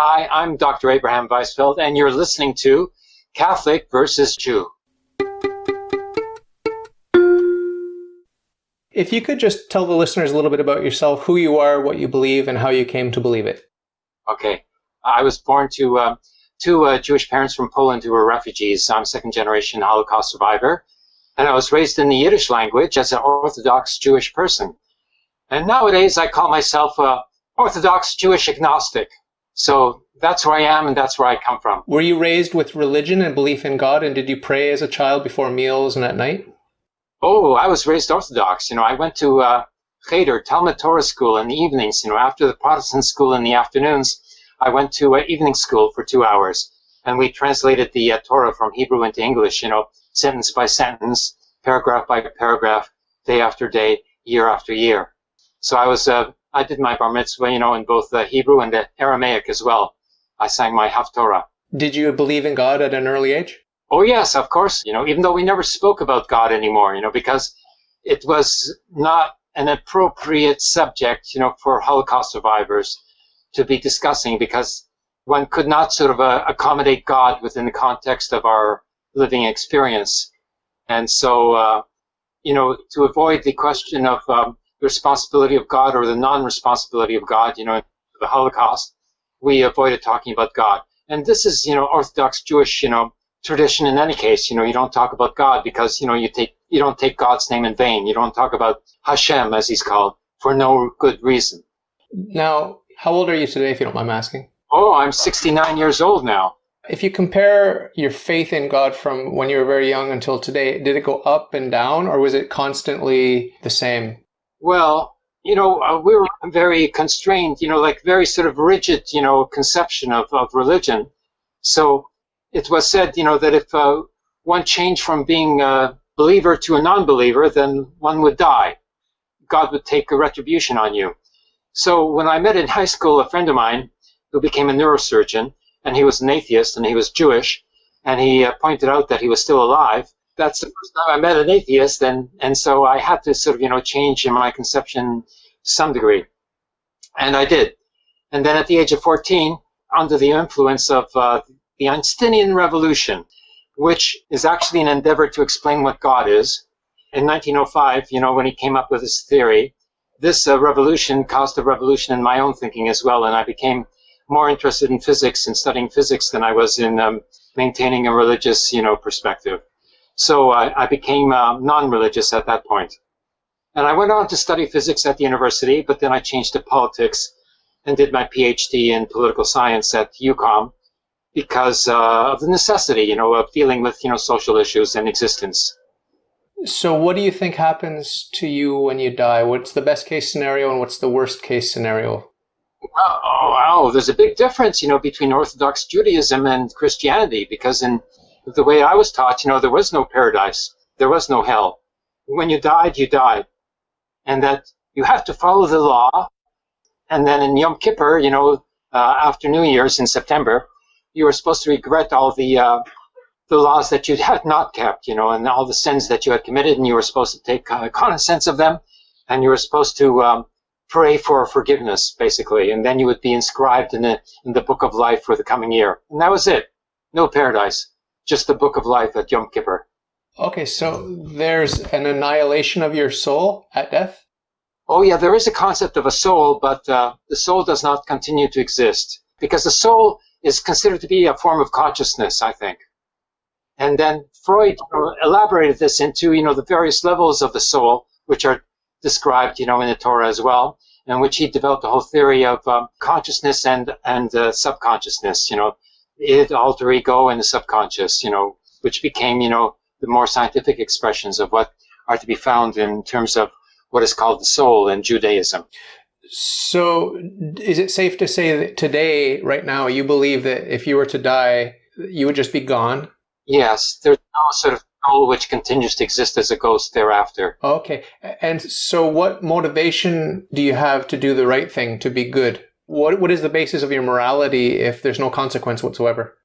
Hi, I'm Dr. Abraham Weisfeld, and you're listening to Catholic versus Jew. If you could just tell the listeners a little bit about yourself, who you are, what you believe, and how you came to believe it. Okay. I was born to uh, two uh, Jewish parents from Poland who were refugees. I'm second generation Holocaust survivor. And I was raised in the Yiddish language as an Orthodox Jewish person. And nowadays I call myself an Orthodox Jewish agnostic. So that's where I am and that's where I come from. Were you raised with religion and belief in God? And did you pray as a child before meals and at night? Oh, I was raised Orthodox. You know, I went to uh, Cheder, Talmud Torah school in the evenings. You know, after the Protestant school in the afternoons, I went to uh, evening school for two hours. And we translated the uh, Torah from Hebrew into English, you know, sentence by sentence, paragraph by paragraph, day after day, year after year. So I was uh, I did my bar mitzvah, you know, in both the Hebrew and the Aramaic as well. I sang my Haftorah. Did you believe in God at an early age? Oh yes, of course. You know, even though we never spoke about God anymore, you know, because it was not an appropriate subject, you know, for Holocaust survivors to be discussing because one could not sort of uh, accommodate God within the context of our living experience. And so, uh, you know, to avoid the question of um, the responsibility of God or the non-responsibility of God, you know, the Holocaust, we avoided talking about God. And this is, you know, Orthodox Jewish, you know, tradition in any case. You know, you don't talk about God because, you know, you take you don't take God's name in vain. You don't talk about Hashem, as he's called, for no good reason. Now, how old are you today, if you don't mind asking? Oh, I'm 69 years old now. If you compare your faith in God from when you were very young until today, did it go up and down, or was it constantly the same? Well, you know, uh, we were very constrained, you know, like very sort of rigid, you know, conception of, of religion. So it was said, you know, that if uh, one changed from being a believer to a non-believer, then one would die. God would take a retribution on you. So when I met in high school a friend of mine who became a neurosurgeon, and he was an atheist and he was Jewish, and he uh, pointed out that he was still alive, that's the first time I met an atheist, and and so I had to sort of you know change in my conception to some degree, and I did. And then at the age of 14, under the influence of uh, the Einsteinian revolution, which is actually an endeavor to explain what God is, in 1905, you know, when he came up with his theory, this uh, revolution caused a revolution in my own thinking as well, and I became more interested in physics and studying physics than I was in um, maintaining a religious, you know, perspective. So I, I became uh, non-religious at that point. And I went on to study physics at the university, but then I changed to politics and did my PhD in political science at UQAM because uh, of the necessity, you know, of dealing with, you know, social issues and existence. So what do you think happens to you when you die? What's the best case scenario and what's the worst case scenario? Oh, oh, there's a big difference, you know, between Orthodox Judaism and Christianity because in the way I was taught, you know, there was no paradise, there was no hell. When you died, you died. And that you have to follow the law. And then in Yom Kippur, you know, uh, after New Year's in September, you were supposed to regret all the uh, the laws that you had not kept, you know, and all the sins that you had committed, and you were supposed to take uh, cognizance of them, and you were supposed to um, pray for forgiveness, basically, and then you would be inscribed in the in the book of life for the coming year, and that was it. No paradise just the book of life at Yom Kippur. Okay, so there's an annihilation of your soul at death? Oh, yeah, there is a concept of a soul, but uh, the soul does not continue to exist because the soul is considered to be a form of consciousness, I think. And then Freud elaborated this into, you know, the various levels of the soul, which are described, you know, in the Torah as well, in which he developed a whole theory of um, consciousness and and uh, subconsciousness, you know, id, alter ego, and the subconscious, you know, which became, you know, the more scientific expressions of what are to be found in terms of what is called the soul in Judaism. So, is it safe to say that today, right now, you believe that if you were to die, you would just be gone? Yes, there's no sort of soul which continues to exist as a ghost thereafter. Okay. And so, what motivation do you have to do the right thing, to be good? What, what is the basis of your morality if there's no consequence whatsoever?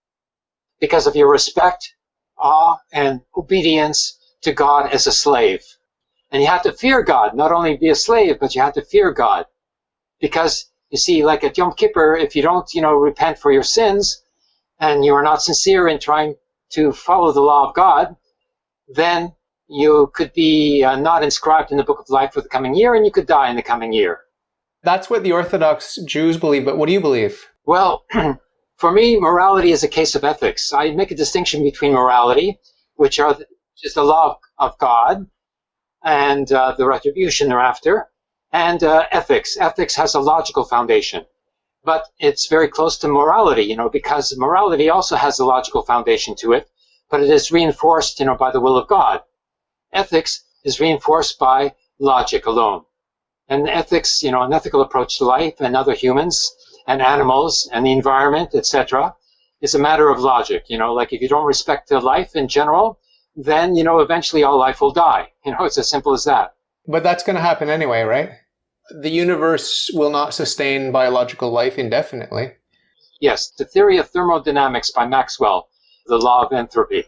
Because of your respect, awe, and obedience to God as a slave. And you have to fear God, not only be a slave, but you have to fear God. Because You see, like at Yom Kippur, if you don't, you know, repent for your sins, and you are not sincere in trying to follow the law of God, then you could be uh, not inscribed in the book of life for the coming year, and you could die in the coming year. That's what the Orthodox Jews believe, but what do you believe? Well, for me, morality is a case of ethics. I make a distinction between morality, which are the, is the law of God, and uh, the retribution thereafter, and uh, ethics. Ethics has a logical foundation, but it's very close to morality, you know, because morality also has a logical foundation to it, but it is reinforced, you know, by the will of God. Ethics is reinforced by logic alone. And ethics, you know, an ethical approach to life and other humans and animals and the environment, etc., is a matter of logic. You know, like if you don't respect the life in general, then you know eventually all life will die. You know, it's as simple as that. But that's going to happen anyway, right? The universe will not sustain biological life indefinitely. Yes, the theory of thermodynamics by Maxwell, the law of entropy.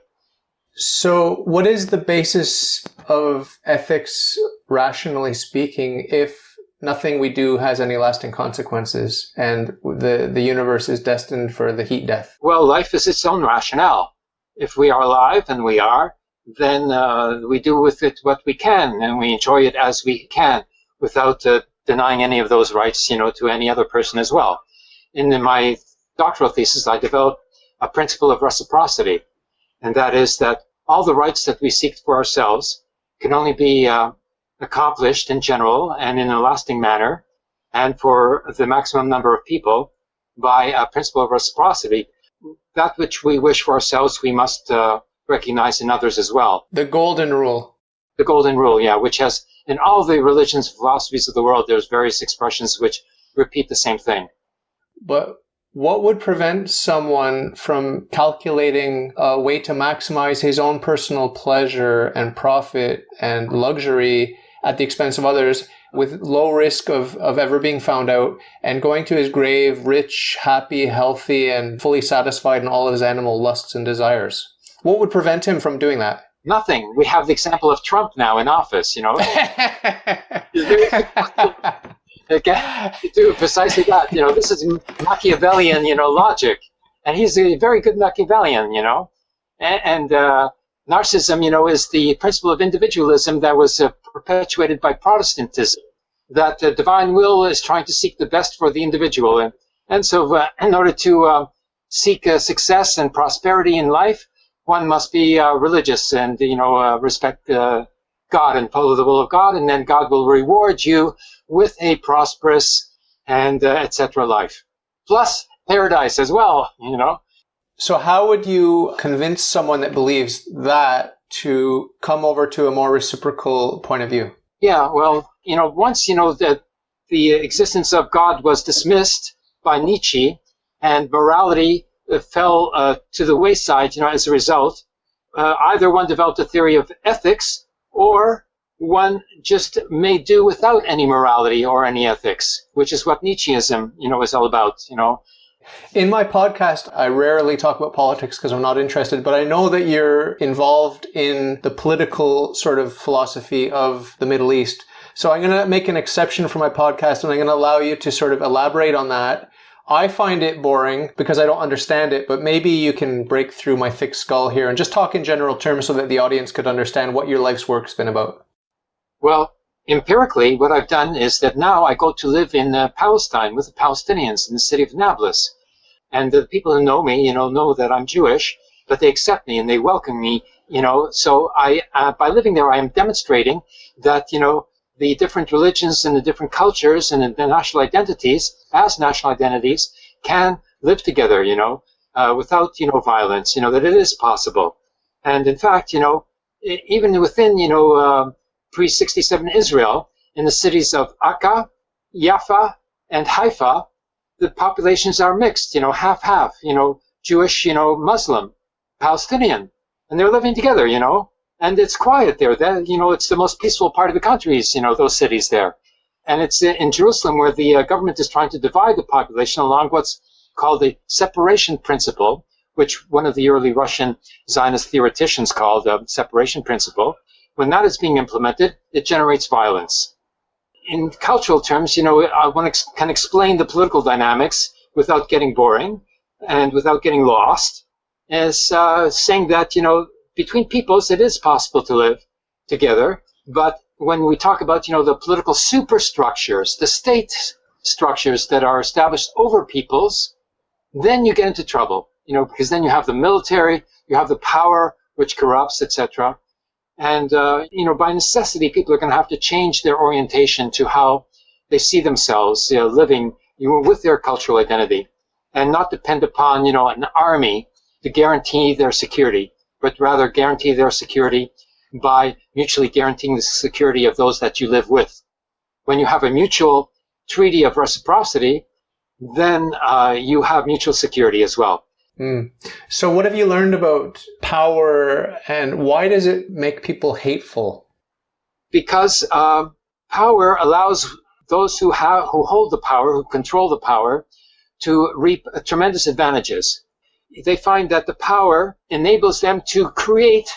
So, what is the basis of ethics, rationally speaking, if nothing we do has any lasting consequences and the, the universe is destined for the heat death? Well, life is its own rationale. If we are alive, and we are, then uh, we do with it what we can and we enjoy it as we can without uh, denying any of those rights, you know, to any other person as well. In my doctoral thesis, I developed a principle of reciprocity and that is that all the rights that we seek for ourselves can only be uh, accomplished in general and in a lasting manner, and for the maximum number of people by a principle of reciprocity. That which we wish for ourselves, we must uh, recognize in others as well. The golden rule. The golden rule, yeah, which has in all the religions and philosophies of the world, there's various expressions which repeat the same thing. But what would prevent someone from calculating a way to maximize his own personal pleasure and profit and luxury at the expense of others with low risk of, of ever being found out and going to his grave rich, happy, healthy, and fully satisfied in all of his animal lusts and desires? What would prevent him from doing that? Nothing. We have the example of Trump now in office, you know. Again, do precisely that. You know, this is Machiavellian, you know, logic, and he's a very good Machiavellian, you know, and, and uh, narcissism, you know, is the principle of individualism that was uh, perpetuated by Protestantism. That the divine will is trying to seek the best for the individual, and and so uh, in order to uh, seek uh, success and prosperity in life, one must be uh, religious and you know respect God and follow the will of God, and then God will reward you with a prosperous and uh, etc. life. Plus paradise as well, you know. So how would you convince someone that believes that to come over to a more reciprocal point of view? Yeah, well, you know, once you know that the existence of God was dismissed by Nietzsche and morality uh, fell uh, to the wayside, you know, as a result, uh, either one developed a theory of ethics or one just may do without any morality or any ethics, which is what Nietzscheism, you know, is all about, you know. In my podcast, I rarely talk about politics because I'm not interested, but I know that you're involved in the political sort of philosophy of the Middle East. So I'm going to make an exception for my podcast and I'm going to allow you to sort of elaborate on that. I find it boring because I don't understand it, but maybe you can break through my thick skull here and just talk in general terms so that the audience could understand what your life's work's been about. Well, empirically, what I've done is that now I go to live in uh, Palestine with the Palestinians in the city of Nablus. And the people who know me, you know, know that I'm Jewish, but they accept me and they welcome me, you know. So I, uh, by living there, I am demonstrating that, you know, the different religions and the different cultures and the national identities, as national identities, can live together, you know, uh, without, you know, violence, you know, that it is possible. And in fact, you know, even within, you know, uh, pre-67 Israel, in the cities of Akka, Jaffa, and Haifa, the populations are mixed, you know, half-half, you know, Jewish, you know, Muslim, Palestinian, and they're living together, you know, and it's quiet there. That, you know, it's the most peaceful part of the country, you know, those cities there. And it's in Jerusalem where the uh, government is trying to divide the population along what's called the separation principle, which one of the early Russian Zionist theoreticians called the separation principle, when that is being implemented, it generates violence. in cultural terms, you know, I want to can explain the political dynamics without getting boring and without getting lost, as uh, saying that you know between peoples it is possible to live together, but when we talk about you know the political superstructures, the state structures that are established over peoples, then you get into trouble, you know, because then you have the military, you have the power which corrupts, etc. And, uh, you know, by necessity, people are going to have to change their orientation to how they see themselves you know, living you know, with their cultural identity and not depend upon, you know, an army to guarantee their security, but rather guarantee their security by mutually guaranteeing the security of those that you live with. When you have a mutual treaty of reciprocity, then uh, you have mutual security as well. Mm. So, what have you learned about power, and why does it make people hateful? Because uh, power allows those who have who hold the power, who control the power, to reap tremendous advantages. They find that the power enables them to create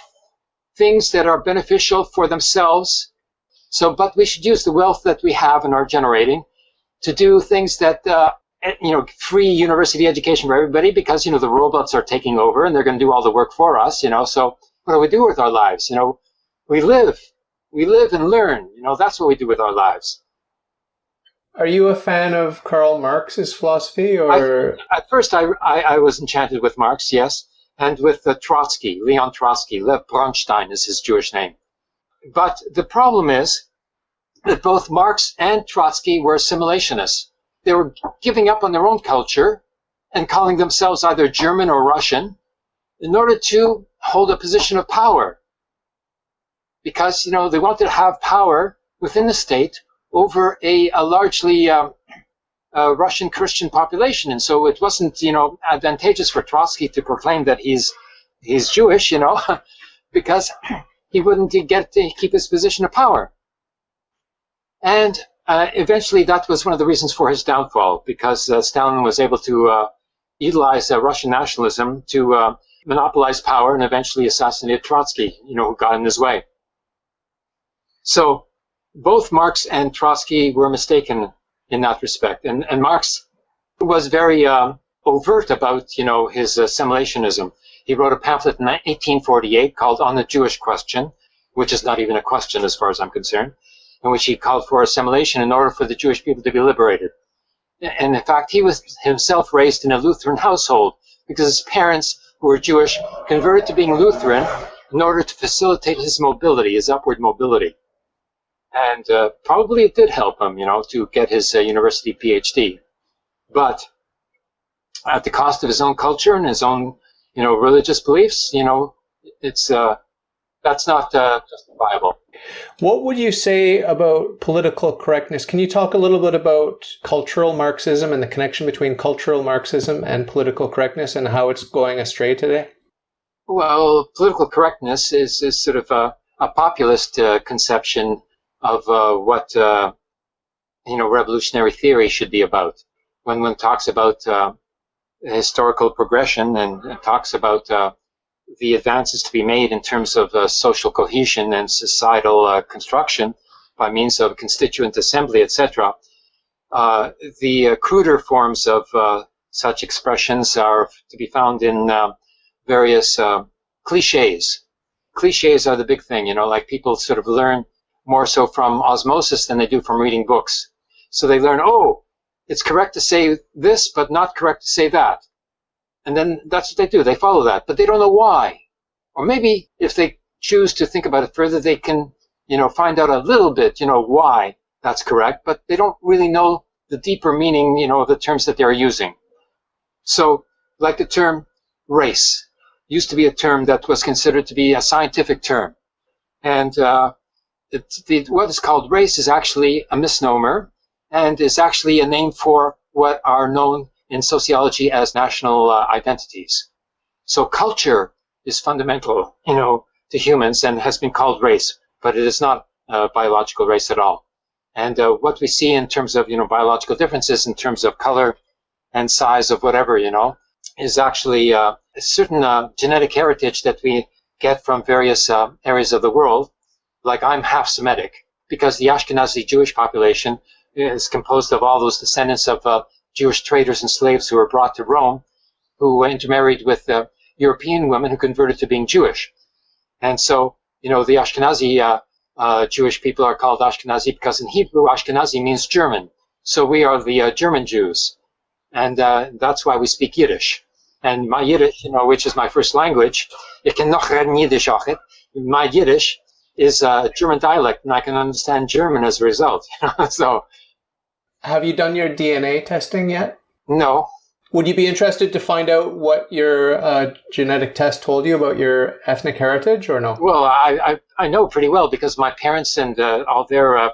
things that are beneficial for themselves. So, but we should use the wealth that we have and are generating to do things that uh, you know, free university education for everybody because, you know, the robots are taking over and they're going to do all the work for us, you know. So what do we do with our lives? You know, we live, we live and learn, you know, that's what we do with our lives. Are you a fan of Karl Marx's philosophy or? I, at first, I, I, I, was enchanted with Marx, yes, and with uh, Trotsky, Leon Trotsky. Lev Bronstein is his Jewish name. But the problem is that both Marx and Trotsky were assimilationists they were giving up on their own culture and calling themselves either German or Russian in order to hold a position of power. Because, you know, they wanted to have power within the state over a, a largely um, Russian Christian population. And so it wasn't, you know, advantageous for Trotsky to proclaim that he's, he's Jewish, you know, because he wouldn't get to keep his position of power. And uh, eventually, that was one of the reasons for his downfall, because uh, Stalin was able to uh, utilize uh, Russian nationalism to monopolize power and eventually assassinate Trotsky, you know, who got in his way. So both Marx and Trotsky were mistaken in that respect. And, and Marx was very um, overt about, you know, his assimilationism. He wrote a pamphlet in 1848 called On the Jewish Question, which is not even a question as far as I'm concerned in which he called for assimilation in order for the Jewish people to be liberated. And in fact, he was himself raised in a Lutheran household because his parents, who were Jewish, converted to being Lutheran in order to facilitate his mobility, his upward mobility. And uh, probably it did help him, you know, to get his uh, university PhD. But at the cost of his own culture and his own, you know, religious beliefs, you know, it's uh, that's not uh, justifiable. What would you say about political correctness? Can you talk a little bit about cultural Marxism and the connection between cultural Marxism and political correctness and how it's going astray today? Well, political correctness is, is sort of a, a populist uh, conception of uh, what uh, you know revolutionary theory should be about. When one talks about uh, historical progression and talks about uh, the advances to be made in terms of uh, social cohesion and societal uh, construction by means of constituent assembly, etc. Uh, the uh, cruder forms of uh, such expressions are to be found in uh, various cliches. Cliches are the big thing, you know, like people sort of learn more so from osmosis than they do from reading books. So they learn, oh, it's correct to say this, but not correct to say that. And then that's what they do. They follow that, but they don't know why. Or maybe if they choose to think about it further, they can, you know, find out a little bit, you know, why that's correct, but they don't really know the deeper meaning, you know, of the terms that they're using. So, like the term race used to be a term that was considered to be a scientific term. And uh, the, what is called race is actually a misnomer and is actually a name for what are known in sociology as national uh, identities. So culture is fundamental, you know, to humans and has been called race, but it is not a biological race at all. And uh, what we see in terms of, you know, biological differences in terms of color and size of whatever, you know, is actually uh, a certain uh, genetic heritage that we get from various uh, areas of the world. Like I'm half Semitic, because the Ashkenazi Jewish population is composed of all those descendants of uh, Jewish traders and slaves who were brought to Rome, who intermarried with uh, European women who converted to being Jewish. And so, you know, the Ashkenazi uh, uh, Jewish people are called Ashkenazi because in Hebrew, Ashkenazi means German. So we are the uh, German Jews. And uh, that's why we speak Yiddish. And my Yiddish, you know, which is my first language, ik can nog Yiddish My Yiddish is a German dialect, and I can understand German as a result. so, have you done your DNA testing yet? No. Would you be interested to find out what your uh, genetic test told you about your ethnic heritage, or no? Well, I I, I know pretty well because my parents and uh, all their uh,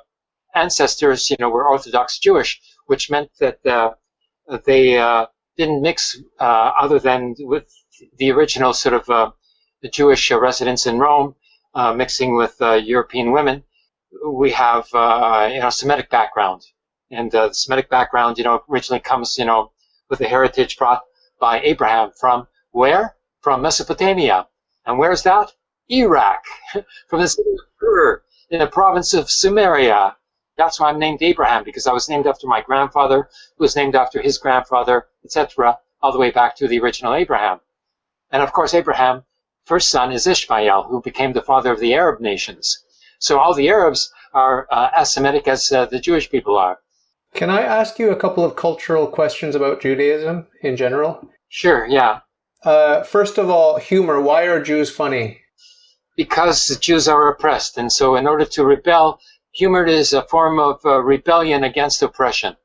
ancestors, you know, were Orthodox Jewish, which meant that uh, they uh, didn't mix uh, other than with the original sort of the Jewish residents in Rome uh, mixing with uh, European women, we have uh, you know Semitic background, and the Semitic background you know originally comes you know with the heritage brought by Abraham from where? From Mesopotamia, and where's that? Iraq, from the city of Ur in the province of Sumeria. That's why I'm named Abraham because I was named after my grandfather, who was named after his grandfather, etc., all the way back to the original Abraham. And of course, Abraham first son is Ishmael, who became the father of the Arab nations. So all the Arabs are uh, as Semitic as uh, the Jewish people are. Can I ask you a couple of cultural questions about Judaism in general? Sure, yeah. Uh, first of all, humor. Why are Jews funny? Because the Jews are oppressed, and so in order to rebel, humor is a form of uh, rebellion against oppression.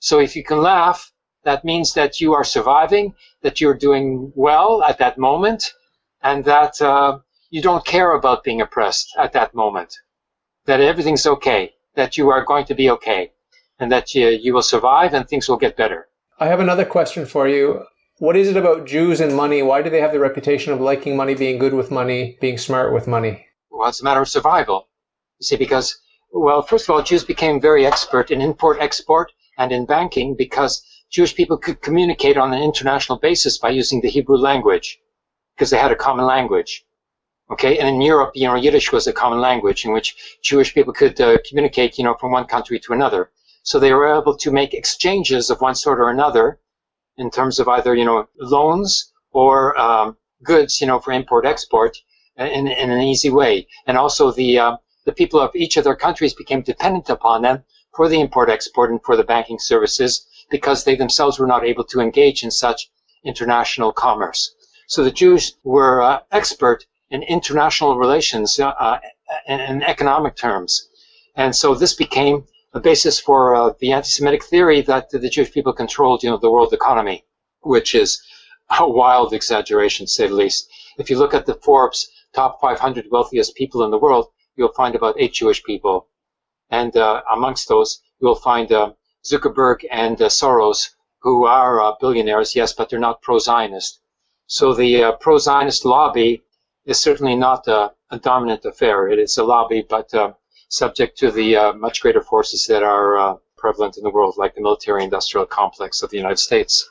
So if you can laugh, that means that you are surviving, that you're doing well at that moment, and that uh, you don't care about being oppressed at that moment, that everything's okay, that you are going to be okay, and that you, you will survive and things will get better. I have another question for you. What is it about Jews and money? Why do they have the reputation of liking money, being good with money, being smart with money? Well, it's a matter of survival. You see, because, well, first of all, Jews became very expert in import export and in banking because Jewish people could communicate on an international basis by using the Hebrew language because they had a common language. Okay, and in Europe, you know, Yiddish was a common language in which Jewish people could uh, communicate, you know, from one country to another. So they were able to make exchanges of one sort or another in terms of either, you know, loans or um, goods, you know, for import-export in, in an easy way. And also the, uh, the people of each of their countries became dependent upon them for the import-export and for the banking services because they themselves were not able to engage in such international commerce. So the Jews were uh, expert in international relations uh, uh, in, in, economic terms. And so this became a basis for uh, the anti-Semitic theory that the Jewish people controlled, you know, the world economy, which is a wild exaggeration, to say the least. If you look at the Forbes top 500 wealthiest people in the world, you'll find about eight Jewish people. And uh, amongst those, you'll find uh, Zuckerberg and Soros, who are billionaires, yes, but they're not pro-Zionist. So the uh, pro-Zionist lobby is certainly not a, dominant affair. It is a lobby, but uh, subject to the uh, much greater forces that are uh, prevalent in the world, like the military-industrial complex of the United States.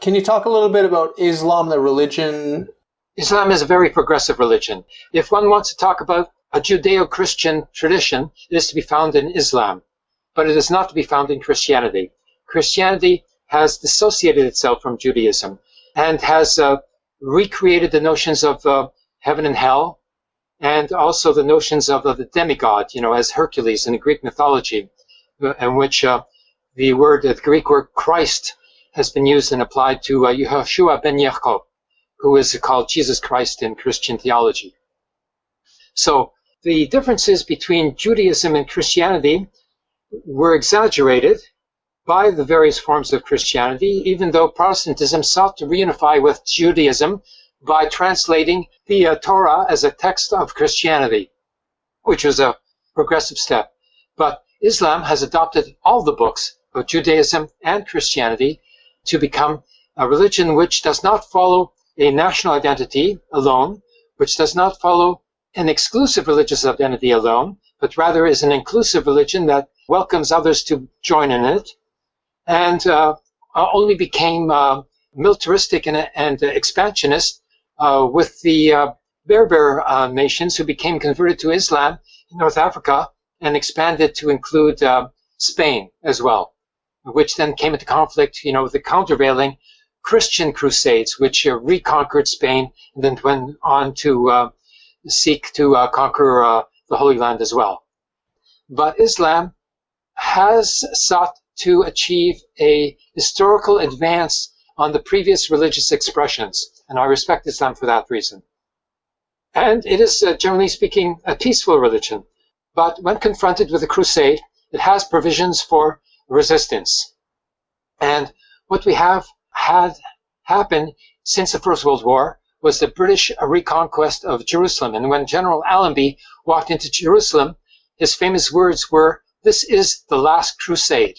Can you talk a little bit about Islam, the religion? Islam is a very progressive religion. If one wants to talk about a Judeo-Christian tradition, it is to be found in Islam, but it is not to be found in Christianity. Christianity has dissociated itself from Judaism and has uh, recreated the notions of uh, heaven and hell, and also the notions of the demigod, you know, as Hercules in the Greek mythology, uh, in which uh, the word, the Greek word Christ, has been used and applied to uh, Yehoshua ben Yaakov, who is called Jesus Christ in Christian theology. So the differences between Judaism and Christianity were exaggerated by the various forms of Christianity, even though Protestantism sought to reunify with Judaism by translating the uh, Torah as a text of Christianity, which was a progressive step. But Islam has adopted all the books of Judaism and Christianity to become a religion which does not follow a national identity alone, which does not follow an exclusive religious identity alone, but rather is an inclusive religion that welcomes others to join in it, and uh, uh, only became uh, militaristic and, and expansionist with the Berber nations who became converted to Islam in North Africa and expanded to include uh, Spain as well, which then came into conflict, you know, with the countervailing Christian crusades, which uh, reconquered Spain and then went on to uh, seek to uh, conquer uh, the Holy Land as well. But Islam has sought to achieve a historical advance on the previous religious expressions, and I respect Islam for that reason. And it is, uh, generally speaking, a peaceful religion. But when confronted with a crusade, it has provisions for resistance. And what we have had happen since the First World War was the British reconquest of Jerusalem. And when General Allenby walked into Jerusalem, his famous words were, this is the last crusade.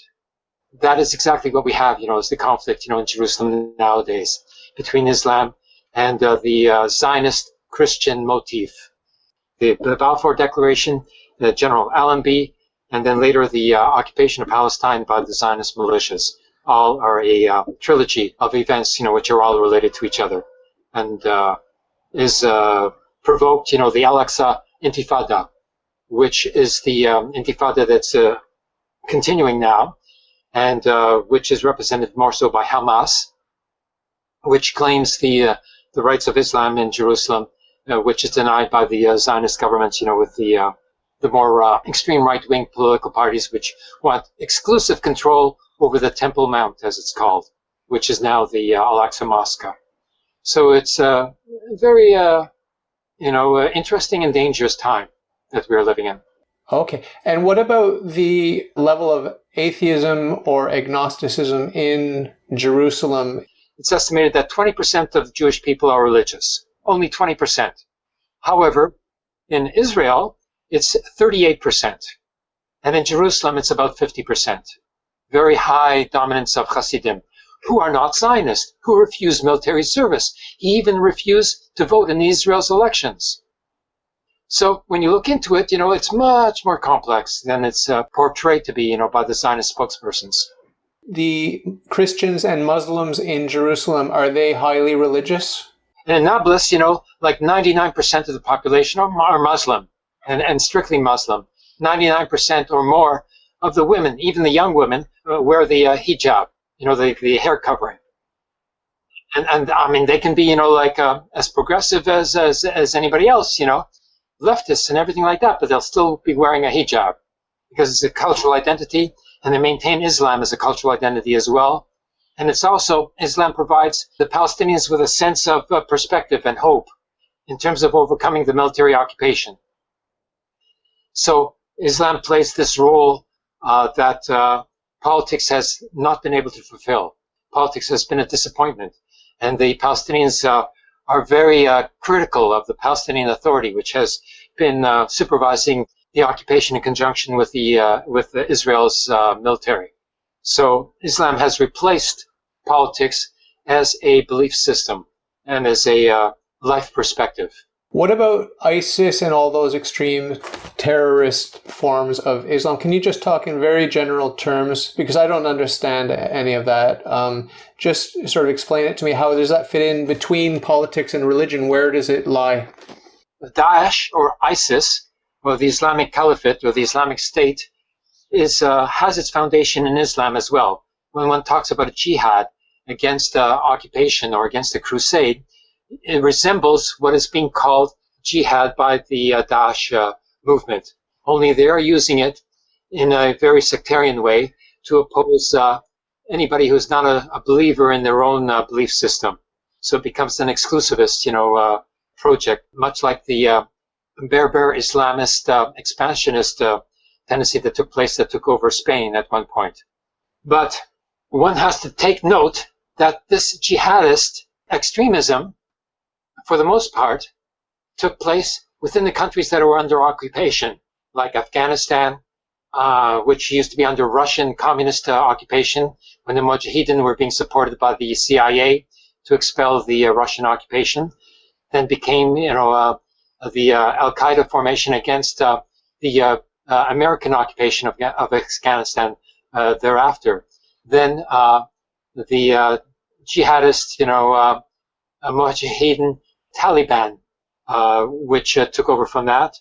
That is exactly what we have, you know, is the conflict, you know, in Jerusalem nowadays between Islam and uh, the uh, Zionist Christian motif. The, the Balfour Declaration, the General Allenby, and then later the uh, occupation of Palestine by the Zionist militias. All are a uh, trilogy of events, you know, which are all related to each other, and uh, is uh, provoked, you know, the Al-Aqsa Intifada, which is the um, Intifada that's uh, continuing now, and uh, which is represented more so by Hamas, which claims the the rights of Islam in Jerusalem uh, which is denied by the uh, Zionist governments, you know, with the uh, the more uh, extreme right-wing political parties, which want exclusive control over the Temple Mount, as it's called, which is now the uh, Al-Aqsa Mosque. So it's a very, uh, you know, interesting and dangerous time that we're living in. Okay. And what about the level of atheism or agnosticism in Jerusalem? It's estimated that 20% of Jewish people are religious only 20%. However, in Israel, it's 38%. And in Jerusalem, it's about 50%. Very high dominance of Hasidim, who are not Zionists, who refuse military service. He even refused to vote in Israel's elections. So when you look into it, you know, it's much more complex than it's uh, portrayed to be, you know, by the Zionist spokespersons. The Christians and Muslims in Jerusalem, are they highly religious? In Nablus, you know, like 99% of the population are, are Muslim and, and strictly Muslim. 99% or more of the women, even the young women, uh, wear the uh, hijab, you know, the, the hair covering. And, and I mean, they can be, you know, like uh, as progressive as, as, as anybody else, you know, leftists and everything like that, but they'll still be wearing a hijab because it's a cultural identity and they maintain Islam as a cultural identity as well. And it's also, Islam provides the Palestinians with a sense of uh, perspective and hope in terms of overcoming the military occupation. So Islam plays this role uh, that uh, politics has not been able to fulfill. Politics has been a disappointment. And the Palestinians uh, are very uh, critical of the Palestinian Authority, which has been uh, supervising the occupation in conjunction with the with Israel's military. So Islam has replaced politics as a belief system and as a uh, life perspective. What about ISIS and all those extreme terrorist forms of Islam? Can you just talk in very general terms? Because I don't understand any of that. Um, just sort of explain it to me. How does that fit in between politics and religion? Where does it lie? Daesh or ISIS, or the Islamic Caliphate or the Islamic State, is uh, has its foundation in Islam as well. When one talks about a jihad against the occupation or against the crusade, it resembles what is being called jihad by the uh, Daesh uh, movement. Only they are using it in a very sectarian way to oppose uh, anybody who's not a, a, believer in their own uh, belief system. So it becomes an exclusivist, you know, uh, project, much like the uh, Berber Islamist expansionist tendency that took place that took over Spain at one point. But one has to take note that this jihadist extremism, for the most part, took place within the countries that were under occupation, like Afghanistan, uh, which used to be under Russian communist uh, occupation when the Mujahideen were being supported by the CIA to expel the uh, Russian occupation, then became, you know, uh, the uh, Al Qaeda formation against uh, the uh, uh, American occupation of, of Afghanistan uh, thereafter. Then uh, the jihadist, you know, Mujahideen Taliban, which took over from that.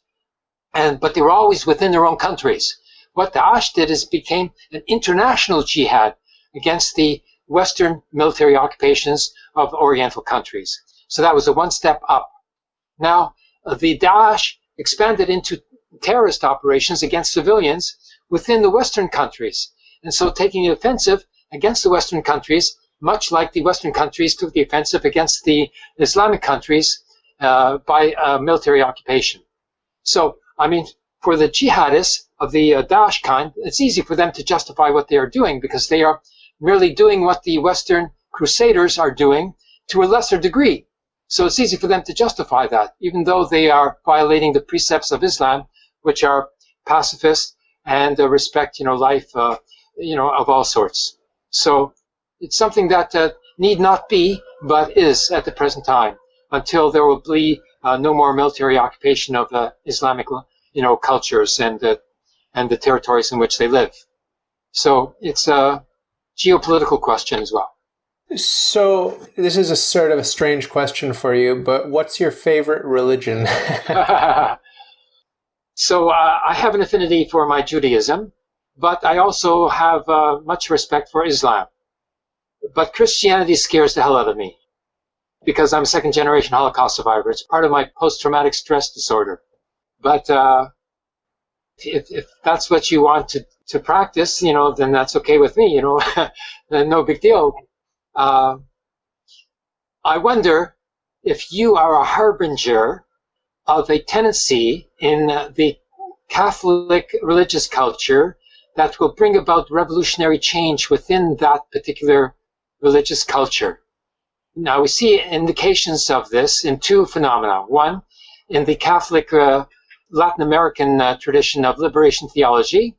and but they were always within their own countries. What Daesh did is became an international jihad against the Western military occupations of Oriental countries. So that was a one step up. Now, the Daesh expanded into terrorist operations against civilians within the Western countries. And so taking the offensive against the Western countries, much like the Western countries took the offensive against the Islamic countries uh, by uh, military occupation. So, I mean, for the jihadists of the uh, Daesh kind, it's easy for them to justify what they are doing because they are merely doing what the Western crusaders are doing to a lesser degree. So it's easy for them to justify that, even though they are violating the precepts of Islam, which are pacifist and uh, respect, you know, life, uh, you know, of all sorts. So it's something that uh, need not be, but is at the present time, until there will be uh, no more military occupation of uh, Islamic, you know, cultures and and the territories in which they live. So it's a geopolitical question as well. So this is a sort of a strange question for you, but what's your favorite religion? so uh, I have an affinity for my Judaism, but I also have uh, much respect for Islam. But Christianity scares the hell out of me because I'm a second generation Holocaust survivor. It's part of my post traumatic stress disorder. But uh, if, if that's what you want to, to practice, you know, then that's okay with me, you know, then no big deal. Uh, I wonder if you are a harbinger of a tendency in the Catholic religious culture that will bring about revolutionary change within that particular religious culture. Now, we see indications of this in two phenomena. One, in the Catholic uh, Latin American uh, tradition of liberation theology,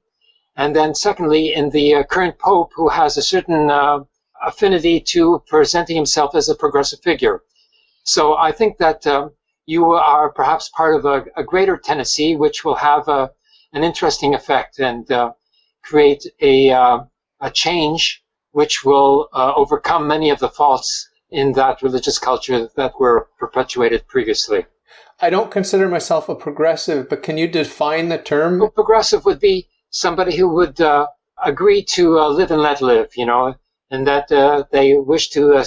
and then secondly, in the uh, current Pope, who has a certain uh, affinity to presenting himself as a progressive figure. So I think that um, you are perhaps part of a, a, greater tendency, which will have a, an interesting effect and uh, create a, uh, a change which will uh, overcome many of the faults in that religious culture that were perpetuated previously. I don't consider myself a progressive, but can you define the term? Well, progressive would be somebody who would uh, agree to uh, live and let live, you know, and that uh, they wish to uh,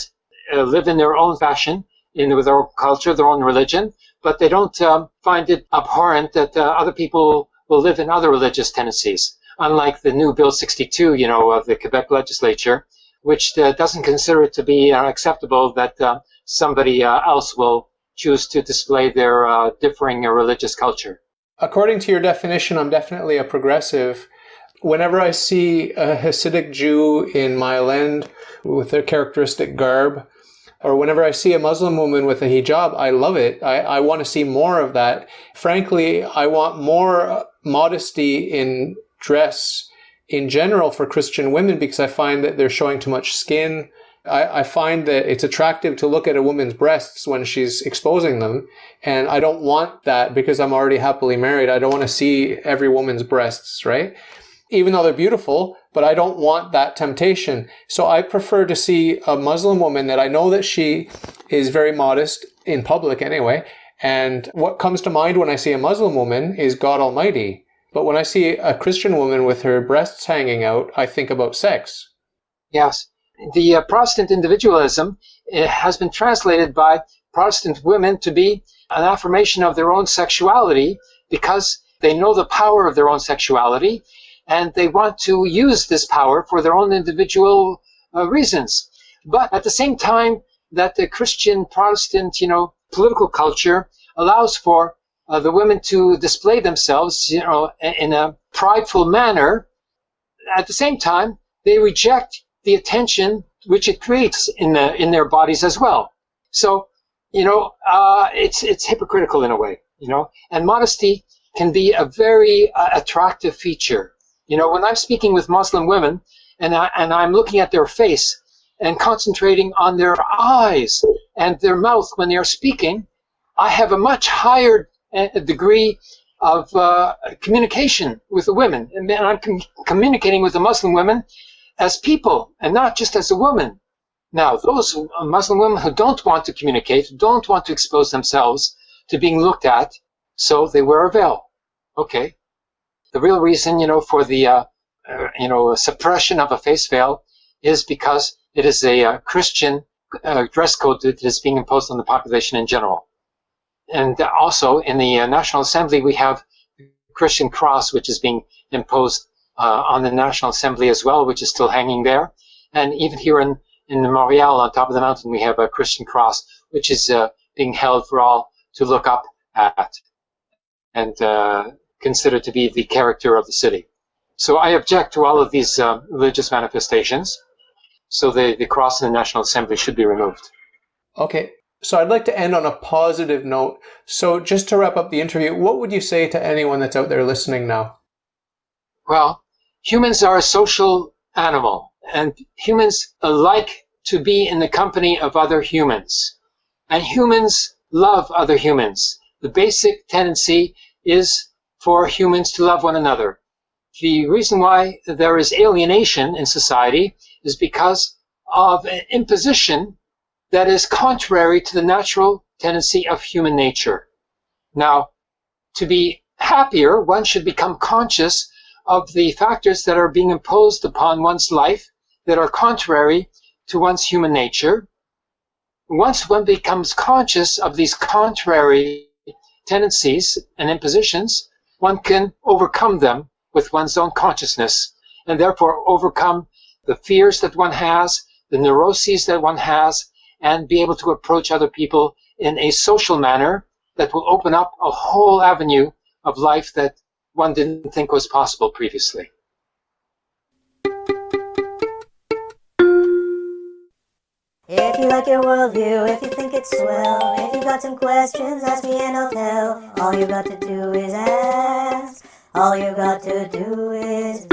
uh, live in their own fashion, in their own culture, their own religion, but they don't um, find it abhorrent that uh, other people will live in other religious tendencies. Unlike the new Bill 62, you know, of the Quebec legislature, which doesn't consider it to be acceptable that somebody else will choose to display their differing religious culture. According to your definition, I'm definitely a progressive whenever I see a Hasidic Jew in my land with their characteristic garb, or whenever I see a Muslim woman with a hijab, I love it. I, I want to see more of that. Frankly, I want more modesty in dress in general for Christian women because I find that they're showing too much skin. I, I find that it's attractive to look at a woman's breasts when she's exposing them. And I don't want that because I'm already happily married. I don't want to see every woman's breasts, right? Even though they're beautiful, but I don't want that temptation. So I prefer to see a Muslim woman that I know that she is very modest in public anyway. And what comes to mind when I see a Muslim woman is God Almighty. But when I see a Christian woman with her breasts hanging out, I think about sex. Yes. The uh, Protestant individualism has been translated by Protestant women to be an affirmation of their own sexuality because they know the power of their own sexuality and they want to use this power for their own individual uh, reasons. But at the same time that the Christian Protestant, you know, political culture allows for uh, the women to display themselves, you know, in a prideful manner, at the same time they reject the attention which it creates in the in their bodies as well. So, you know, uh, it's it's hypocritical in a way, you know, and modesty can be a very uh, attractive feature you know, when I'm speaking with Muslim women and, I, and I'm looking at their face and concentrating on their eyes and their mouth when they are speaking, I have a much higher uh, degree of uh, communication with the women. And I'm com communicating with the Muslim women as people and not just as a woman. Now, those Muslim women who don't want to communicate, don't want to expose themselves to being looked at, so they wear a veil. Okay. The real reason, you know, for the, uh, uh, you know, suppression of a face veil is because it is a uh, Christian uh, dress code that is being imposed on the population in general. And also in the uh, National Assembly, we have Christian cross, which is being imposed uh, on the National Assembly as well, which is still hanging there. And even here in, in Montreal, on top of the mountain, we have a Christian cross, which is being held for all to look up at and considered to be the character of the city. So I object to all of these uh, religious manifestations. So the, the cross in the National Assembly should be removed. Okay. So I'd like to end on a positive note. So just to wrap up the interview, what would you say to anyone that's out there listening now? Well, humans are a social animal, and humans like to be in the company of other humans. And humans love other humans. The basic tendency is for humans to love one another. The reason why there is alienation in society is because of an imposition that is contrary to the natural tendency of human nature. Now, to be happier, one should become conscious of the factors that are being imposed upon one's life that are contrary to one's human nature. Once one becomes conscious of these contrary tendencies and impositions, one can overcome them with one's own consciousness and therefore overcome the fears that one has, the neuroses that one has, and be able to approach other people in a social manner that will open up a whole avenue of life that one didn't think was possible previously. If you like your worldview, if you think it's swell, if you've got some questions, ask me and I'll tell. All you got to do is ask. All you got to do is